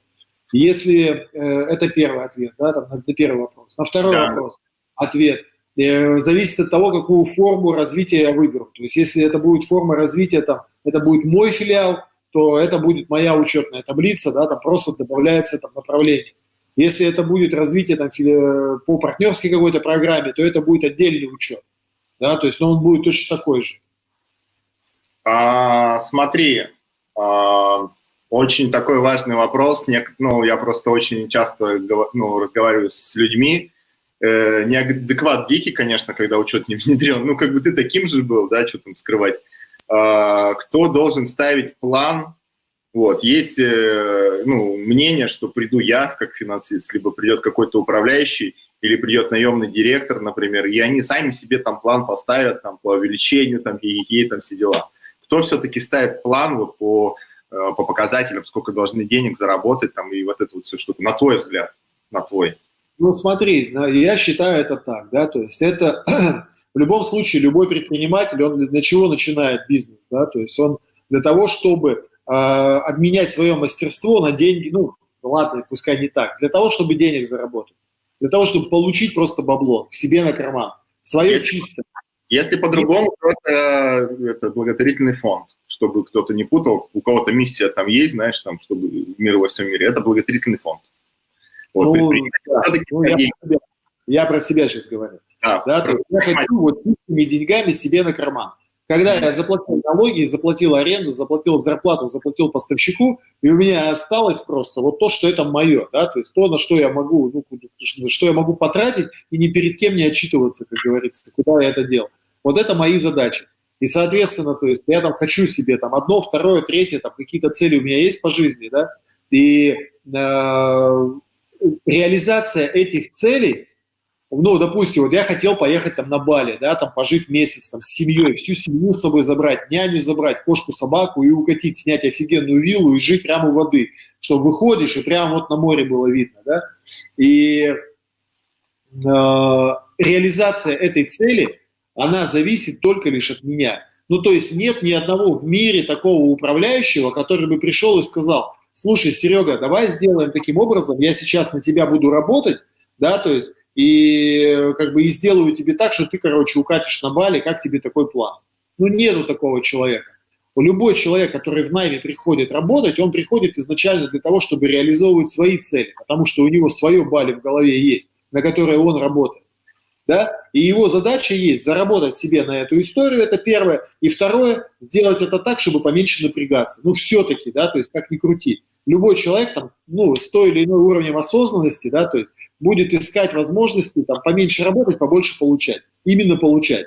Если э, это первый ответ, да, там, на первый вопрос. На второй да. вопрос ответ э, зависит от того, какую форму развития я выберу. То есть если это будет форма развития, там, это будет мой филиал, то это будет моя учетная таблица, да, там просто добавляется там направление. Если это будет развитие там, по партнерской какой-то программе, то это будет отдельный учет. Да, то есть ну, он будет точно такой же. А, смотри, а, очень такой важный вопрос. Ну, я просто очень часто ну, разговариваю с людьми. Э, неадекват дикий, конечно, когда учет не внедрен. Ну, как бы ты таким же был, да, что там скрывать. А, кто должен ставить план. Вот, есть э, ну, мнение, что приду я как финансист, либо придет какой-то управляющий, или придет наемный директор, например, и они сами себе там план поставят там, по увеличению, там, и там все дела. Кто все-таки ставит план вот, по, э, по показателям, сколько должны денег заработать, там, и вот эту вот всю штуку, на твой взгляд, на твой? Ну, смотри, я считаю это так, да, то есть это В любом случае, любой предприниматель, он для чего начинает бизнес? Да? То есть он для того, чтобы обменять свое мастерство на деньги, ну, ладно, пускай не так, для того, чтобы денег заработать, для того, чтобы получить просто бабло к себе на карман, свое если, чисто. Если по-другому, то это, это благотворительный фонд, чтобы кто-то не путал, у кого-то миссия там есть, знаешь, там, чтобы мир во всем мире, это благотворительный фонд. Вот, ну, да, ну, я, про себя, я про себя сейчас говорю. Да, да, я хочу вот деньгами себе на карман. Когда я заплатил налоги, заплатил аренду, заплатил зарплату, заплатил поставщику, и у меня осталось просто вот то, что это мое, да, то есть то, на что я могу, ну, что я могу потратить и ни перед кем не отчитываться, как говорится, куда я это делал. Вот это мои задачи. И, соответственно, то есть я там хочу себе там одно, второе, третье, там какие-то цели у меня есть по жизни, да, и э, реализация этих целей, ну, допустим, вот я хотел поехать там на Бали, да, там пожить месяц там с семьей, всю семью с собой забрать, няню забрать, кошку, собаку и укатить, снять офигенную виллу и жить прямо у воды, что выходишь и прямо вот на море было видно, да, и э, реализация этой цели, она зависит только лишь от меня. Ну, то есть нет ни одного в мире такого управляющего, который бы пришел и сказал, слушай, Серега, давай сделаем таким образом, я сейчас на тебя буду работать, да, то есть и как бы и сделаю тебе так, что ты, короче, укатишь на Бали, как тебе такой план? Ну, нету такого человека. Любой человек, который в найме приходит работать, он приходит изначально для того, чтобы реализовывать свои цели, потому что у него свое Бали в голове есть, на которое он работает. Да? И его задача есть заработать себе на эту историю, это первое. И второе, сделать это так, чтобы поменьше напрягаться. Ну, все-таки, да, то есть как ни крути любой человек там, ну, с той или иной уровнем осознанности, да, то есть будет искать возможности там поменьше работать, побольше получать. Именно получать.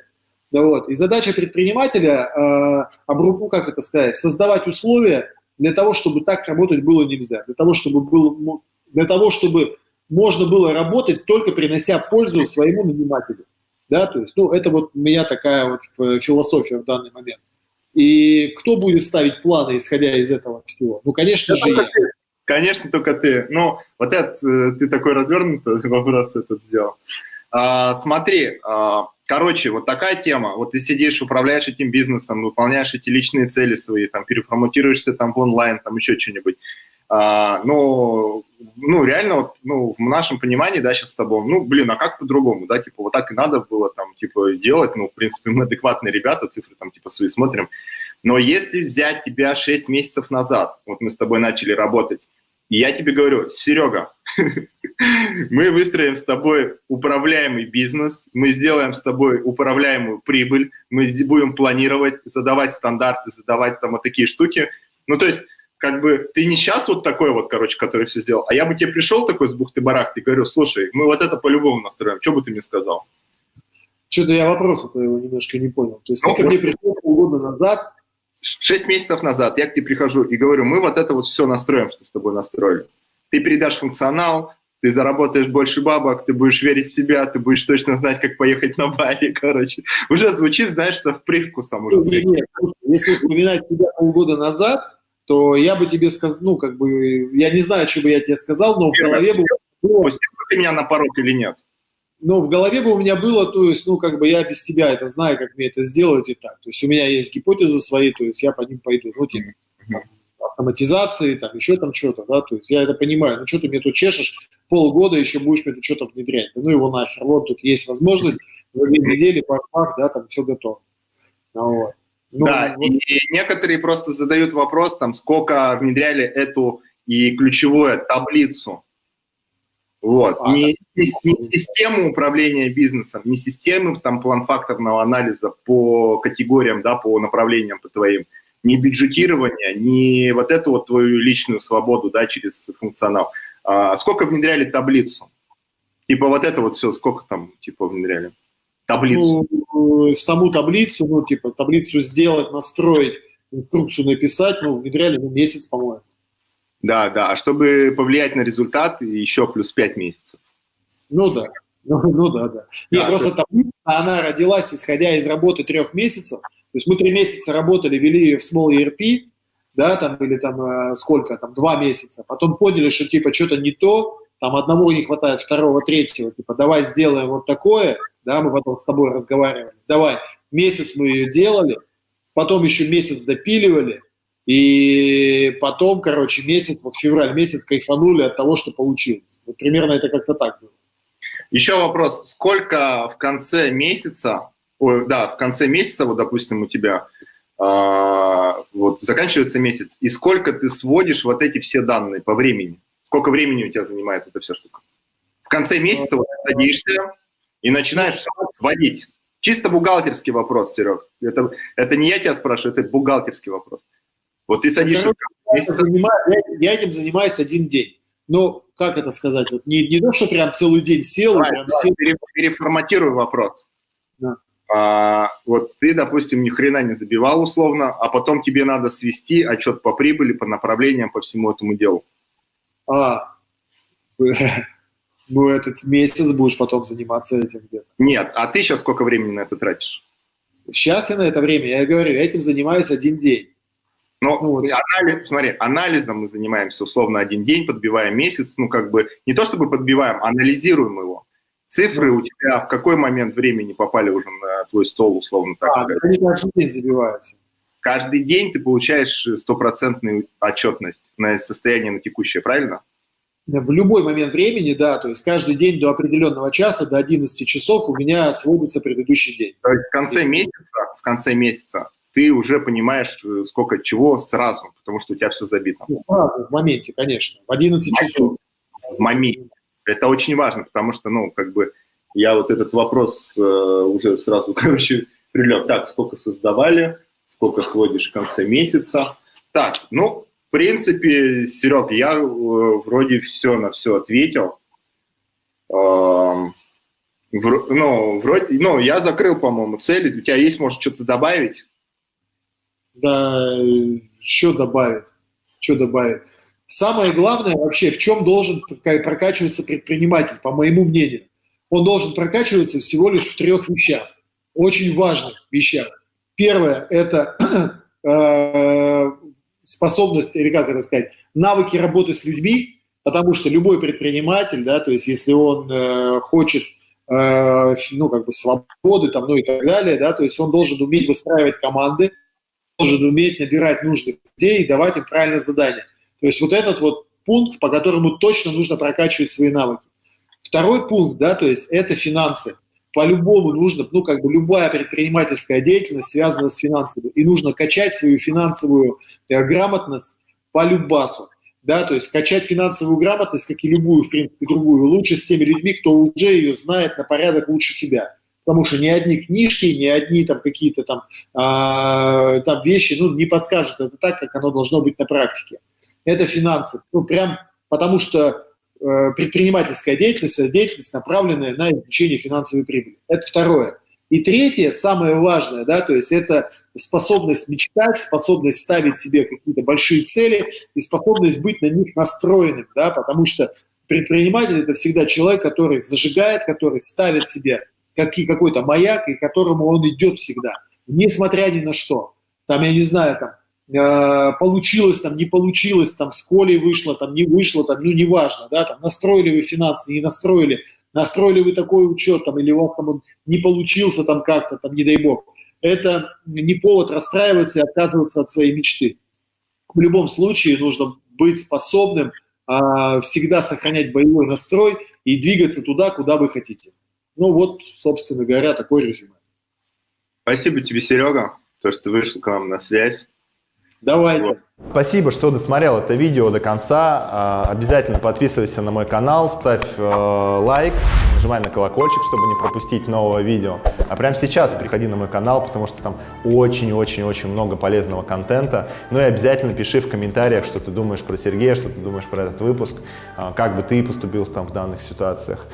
Да, вот. И задача предпринимателя, э, обрубу, как это сказать, создавать условия для того, чтобы так работать было нельзя. Для того, чтобы, был, для того, чтобы можно было работать, только принося пользу своему нанимателю. Да, то есть, ну, это вот у меня такая вот э, философия в данный момент. И кто будет ставить планы, исходя из этого всего? Ну, конечно да же, я. Конечно, только ты. Ну, вот это, э, ты такой развернутый вопрос этот сделал. А, смотри, а, короче, вот такая тема. Вот ты сидишь, управляешь этим бизнесом, выполняешь эти личные цели свои, там, переформатируешься там в онлайн, там еще что-нибудь. А, ну, ну, реально, вот, ну, в нашем понимании, да, сейчас с тобой, ну, блин, а как по-другому, да, типа, вот так и надо было там, типа, делать, ну, в принципе, мы адекватные ребята, цифры там, типа, свои смотрим, но если взять тебя 6 месяцев назад, вот мы с тобой начали работать, и я тебе говорю, Серега, мы выстроим с тобой управляемый бизнес, мы сделаем с тобой управляемую прибыль, мы будем планировать, задавать стандарты, задавать там вот такие штуки. Ну, то есть как бы ты не сейчас вот такой вот, короче, который все сделал, а я бы тебе пришел такой с бухты-барахты и говорю, слушай, мы вот это по-любому настроим, что бы ты мне сказал? Что-то я вопроса-то его немножко не понял. То есть ну, ты ко мне пришел полгода назад. Шесть месяцев назад я к тебе прихожу и говорю, мы вот это вот все настроим, что с тобой настроили. Ты передашь функционал, ты заработаешь больше бабок, ты будешь верить в себя, ты будешь точно знать, как поехать на Бали, короче. Уже звучит, знаешь, со привкусом. Уже нет, нет, если вспоминать тебя полгода назад, то я бы тебе сказал, ну, как бы, я не знаю, что бы я тебе сказал, но в голове бы... Пустил ты меня на порог или нет? Но в голове бы у меня было, то есть, ну, как бы я без тебя это знаю, как мне это сделать и так. То есть у меня есть гипотезы свои, то есть я по ним пойду. Ну, типа, автоматизации, там, еще там что-то, да, то есть я это понимаю. Ну, что ты мне тут чешешь, полгода еще будешь мне тут что-то внедрять. Ну, его нахер, вот тут есть возможность, за две недели, пах, да, там все готово. Ну, вот. Ну, да, вот. и некоторые просто задают вопрос, там, сколько внедряли эту и ключевую таблицу. Вот. А, не, не, не систему управления бизнесом, не систему там план-факторного анализа по категориям, да, по направлениям по твоим, не бюджетирование, не вот эту вот твою личную свободу, да, через функционал. А сколько внедряли таблицу? Типа вот это вот все, сколько там, типа, внедряли? Таблицу. Ну, саму таблицу, ну, типа, таблицу сделать, настроить, инструкцию написать, ну, внедряли, ну, месяц, по-моему. Да, да, а чтобы повлиять на результат, еще плюс 5 месяцев. Ну да, ну, ну да, да. Нет, да, просто таблица, она родилась, исходя из работы трех месяцев. То есть мы три месяца работали, вели ее в Small ERP, да, там, или там э, сколько, там, два месяца. Потом поняли, что, типа, что-то не то, там, одного не хватает, второго, третьего, типа, давай сделаем вот такое, да, мы потом с тобой разговаривали, давай, месяц мы ее делали, потом еще месяц допиливали, и потом, короче, месяц, вот февраль месяц кайфанули от того, что получилось. Вот примерно это как-то так было. Еще вопрос, сколько в конце месяца, ой, да, в конце месяца, вот, допустим, у тебя э, вот заканчивается месяц, и сколько ты сводишь вот эти все данные по времени? Сколько времени у тебя занимает эта вся штука? В конце месяца вот садишься, и начинаешь все сводить. Чисто бухгалтерский вопрос, Серег. Это, это не я тебя спрашиваю, это бухгалтерский вопрос. Вот ты садишься... Я, я, я этим занимаюсь один день. Ну, как это сказать? Вот не, не то, что прям целый день сел... Давай, прям давай, сел. Переформатирую вопрос. Да. а, вот ты, допустим, ни хрена не забивал условно, а потом тебе надо свести отчет по прибыли, по направлениям, по всему этому делу. А, ну этот месяц будешь потом заниматься этим где-то. Нет, а ты сейчас сколько времени на это тратишь? Сейчас я на это время, я говорю, этим занимаюсь один день. Но ну, вот. анализ, смотри, анализом мы занимаемся условно один день, подбиваем месяц, ну как бы не то чтобы подбиваем, анализируем его. Цифры у тебя в какой момент времени попали уже на твой стол, условно так а, сказать? они каждый день забиваются. Каждый день ты получаешь стопроцентную отчетность на состояние на текущее, правильно? В любой момент времени, да, то есть каждый день до определенного часа, до 11 часов у меня сводится предыдущий день. То есть в конце месяца, в конце месяца ты уже понимаешь, сколько чего сразу, потому что у тебя все забито. Ну, сразу, в моменте, конечно, в 11 часов. В моменте. Это очень важно, потому что, ну, как бы, я вот этот вопрос э, уже сразу, короче, прилег. Так, сколько создавали, сколько сводишь в конце месяца. Так, ну, в принципе, Серег, я э, вроде все на все ответил. Э, ну, вроде, ну, я закрыл, по-моему, цели. У тебя есть, может, что-то добавить? Да, что добавить? Что добавить? Самое главное вообще, в чем должен прокачиваться предприниматель, по моему мнению. Он должен прокачиваться всего лишь в трех вещах, очень важных вещах. Первое – это э, способность, или как это сказать, навыки работы с людьми, потому что любой предприниматель, да, то есть если он э, хочет э, ну, как бы свободы, там, ну и так далее, да, то есть он должен уметь выстраивать команды, должен уметь набирать нужных людей и давать им правильное задание. То есть вот этот вот пункт, по которому точно нужно прокачивать свои навыки. Второй пункт, да, то есть это финансы. По-любому нужно, ну, как бы любая предпринимательская деятельность связана с финансами. И нужно качать свою финансовую э, грамотность по любасу. Да, то есть качать финансовую грамотность, как и любую, в принципе, другую, лучше с теми людьми, кто уже ее знает на порядок лучше тебя. Потому что ни одни книжки, ни одни там какие-то там, э, там вещи ну, не подскажут это так, как оно должно быть на практике это финансы. Ну, прям потому что э, предпринимательская деятельность – это деятельность, направленная на извлечение финансовой прибыли. Это второе. И третье, самое важное, да, то есть это способность мечтать, способность ставить себе какие-то большие цели и способность быть на них настроенным, да, потому что предприниматель – это всегда человек, который зажигает, который ставит себе какой-то маяк, и к которому он идет всегда, несмотря ни на что. Там, я не знаю, там, Э, получилось, там, не получилось, там, с Колей вышло, там, не вышло, там, ну, неважно, да, там, настроили вы финансы, не настроили, настроили вы такой учет, там, или у вас там он не получился, там, как-то, там, не дай бог. Это не повод расстраиваться и отказываться от своей мечты. В любом случае нужно быть способным а, всегда сохранять боевой настрой и двигаться туда, куда вы хотите. Ну вот, собственно говоря, такой резюме. Спасибо тебе, Серега, то, что ты вышел к нам на связь. Давайте. Спасибо, что досмотрел это видео до конца. А, обязательно подписывайся на мой канал, ставь э, лайк, нажимай на колокольчик, чтобы не пропустить нового видео. А прямо сейчас приходи на мой канал, потому что там очень-очень-очень много полезного контента. Ну и обязательно пиши в комментариях, что ты думаешь про Сергея, что ты думаешь про этот выпуск, а, как бы ты поступил там в данных ситуациях.